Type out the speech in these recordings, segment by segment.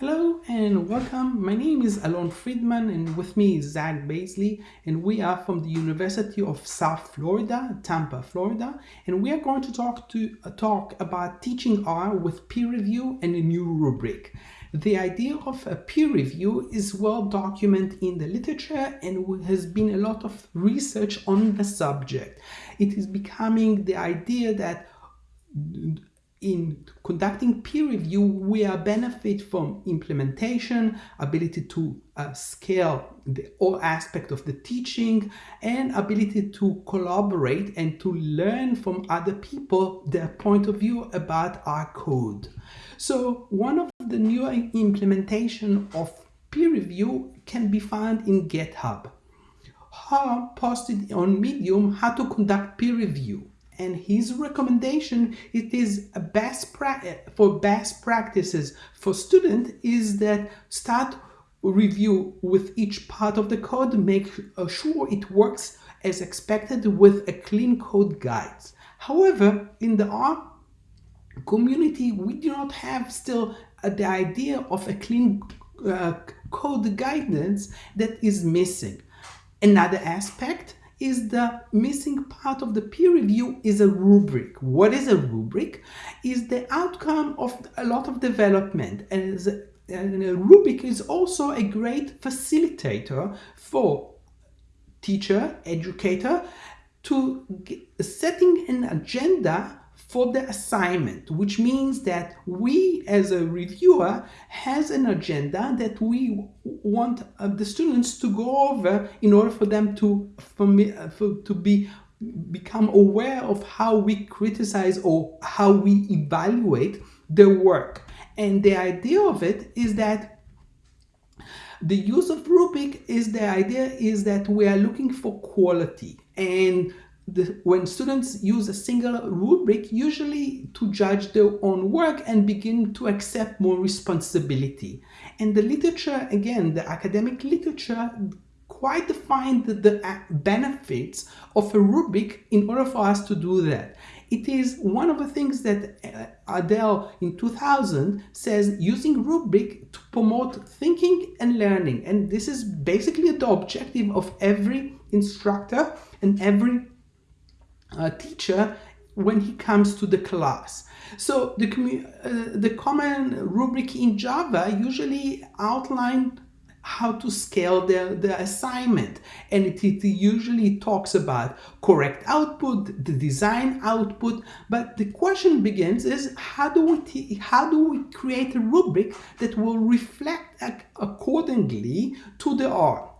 Hello and welcome. My name is Alon Friedman and with me is Zach Baisley and we are from the University of South Florida, Tampa, Florida, and we are going to talk to uh, talk about teaching R with peer review and a new rubric. The idea of a peer review is well documented in the literature and has been a lot of research on the subject. It is becoming the idea that in conducting peer review, we are benefit from implementation, ability to uh, scale the all aspect of the teaching, and ability to collaborate and to learn from other people their point of view about our code. So one of the new implementation of peer review can be found in GitHub. Har posted on Medium how to conduct peer review and his recommendation it is a best for best practices for student is that start review with each part of the code make sure it works as expected with a clean code guides. However in the R community we do not have still the idea of a clean uh, code guidance that is missing. Another aspect is the missing part of the peer review is a rubric. What is a rubric? Is the outcome of a lot of development and, and a rubric is also a great facilitator for teacher, educator to setting an agenda for the assignment, which means that we as a reviewer has an agenda that we want uh, the students to go over in order for them to, for me, uh, for, to be become aware of how we criticize or how we evaluate their work. And the idea of it is that the use of rubric is the idea is that we are looking for quality and the, when students use a single rubric, usually to judge their own work and begin to accept more responsibility. And the literature, again, the academic literature quite defined the, the benefits of a rubric in order for us to do that. It is one of the things that uh, Adele in 2000 says using rubric to promote thinking and learning. And this is basically the objective of every instructor and every uh, teacher when he comes to the class. So the, uh, the common rubric in Java usually outline how to scale the, the assignment and it, it, usually talks about correct output the design output but the question begins is how do we how do we create a rubric that will reflect accordingly to the R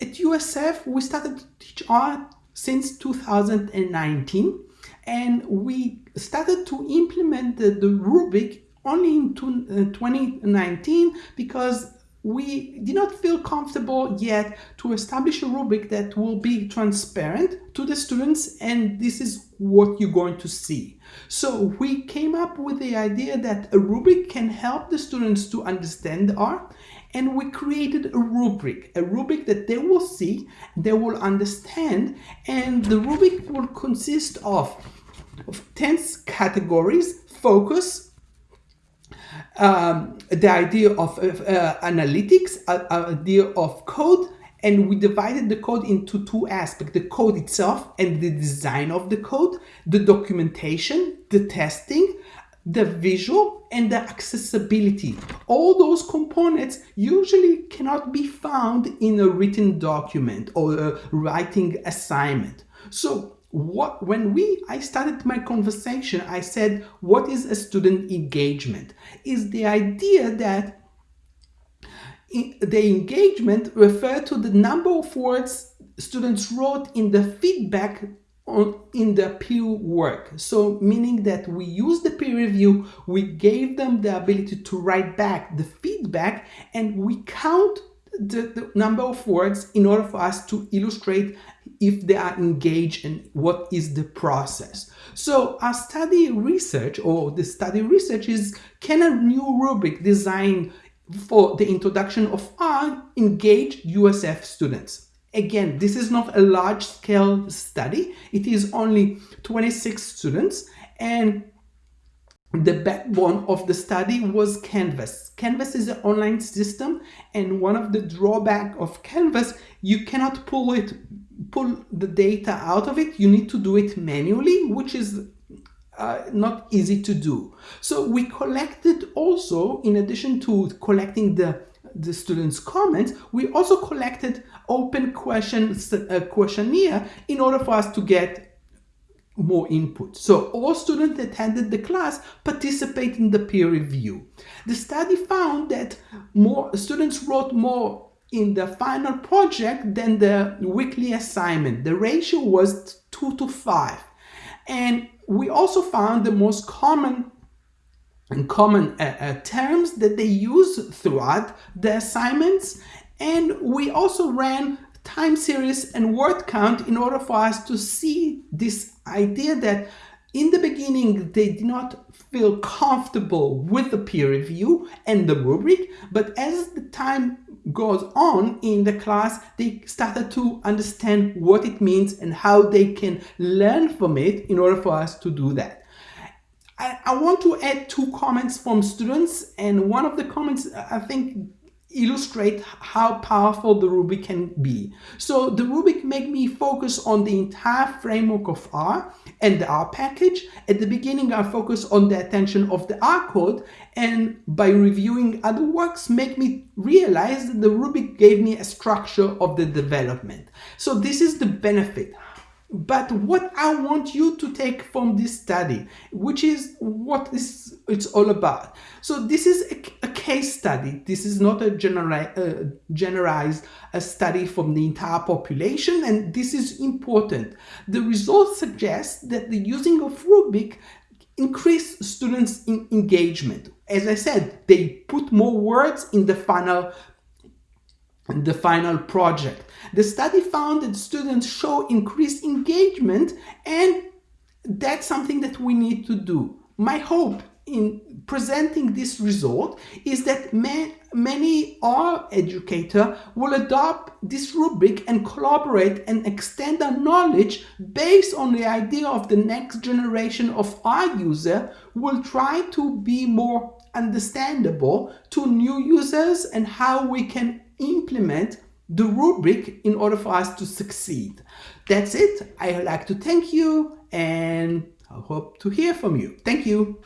at USF we started to teach R since 2019 and we started to implement the, the rubric only in two, uh, 2019 because we did not feel comfortable yet to establish a rubric that will be transparent to the students and this is what you're going to see. So we came up with the idea that a rubric can help the students to understand R and we created a rubric, a rubric that they will see, they will understand, and the rubric will consist of, of 10 categories, focus, um, the idea of uh, analytics, uh, idea of code, and we divided the code into two aspects, the code itself and the design of the code, the documentation, the testing, the visual and the accessibility. All those components usually cannot be found in a written document or a writing assignment. So what when we I started my conversation, I said, what is a student engagement? Is the idea that the engagement refer to the number of words students wrote in the feedback in the peer work. So meaning that we use the peer review, we gave them the ability to write back the feedback and we count the, the number of words in order for us to illustrate if they are engaged and what is the process. So our study research or the study research is can a new rubric designed for the introduction of R engage USF students? Again, this is not a large scale study. It is only 26 students and the backbone of the study was Canvas. Canvas is an online system and one of the drawback of Canvas, you cannot pull it, pull the data out of it. You need to do it manually, which is uh, not easy to do. So we collected also, in addition to collecting the the students' comments, we also collected open questions, uh, questionnaire in order for us to get more input. So all students attended the class participate in the peer review. The study found that more students wrote more in the final project than the weekly assignment. The ratio was 2 to 5. And we also found the most common and common uh, uh, terms that they use throughout the assignments. And we also ran time series and word count in order for us to see this idea that in the beginning they did not feel comfortable with the peer review and the rubric but as the time goes on in the class they started to understand what it means and how they can learn from it in order for us to do that I, I want to add two comments from students and one of the comments I think illustrate how powerful the rubric can be. So the rubric made me focus on the entire framework of R and the R package. At the beginning, I focused on the attention of the R code and by reviewing other works make me realize that the rubric gave me a structure of the development. So this is the benefit but what I want you to take from this study, which is what this it's all about. So this is a, a case study. This is not a genera uh, generalized a study from the entire population, and this is important. The results suggest that the using of rubric increase students' in engagement. As I said, they put more words in the final the final project. The study found that students show increased engagement and that's something that we need to do. My hope in presenting this result is that many R educator will adopt this rubric and collaborate and extend their knowledge based on the idea of the next generation of R user will try to be more understandable to new users and how we can implement the rubric in order for us to succeed. That's it. I would like to thank you and I hope to hear from you. Thank you.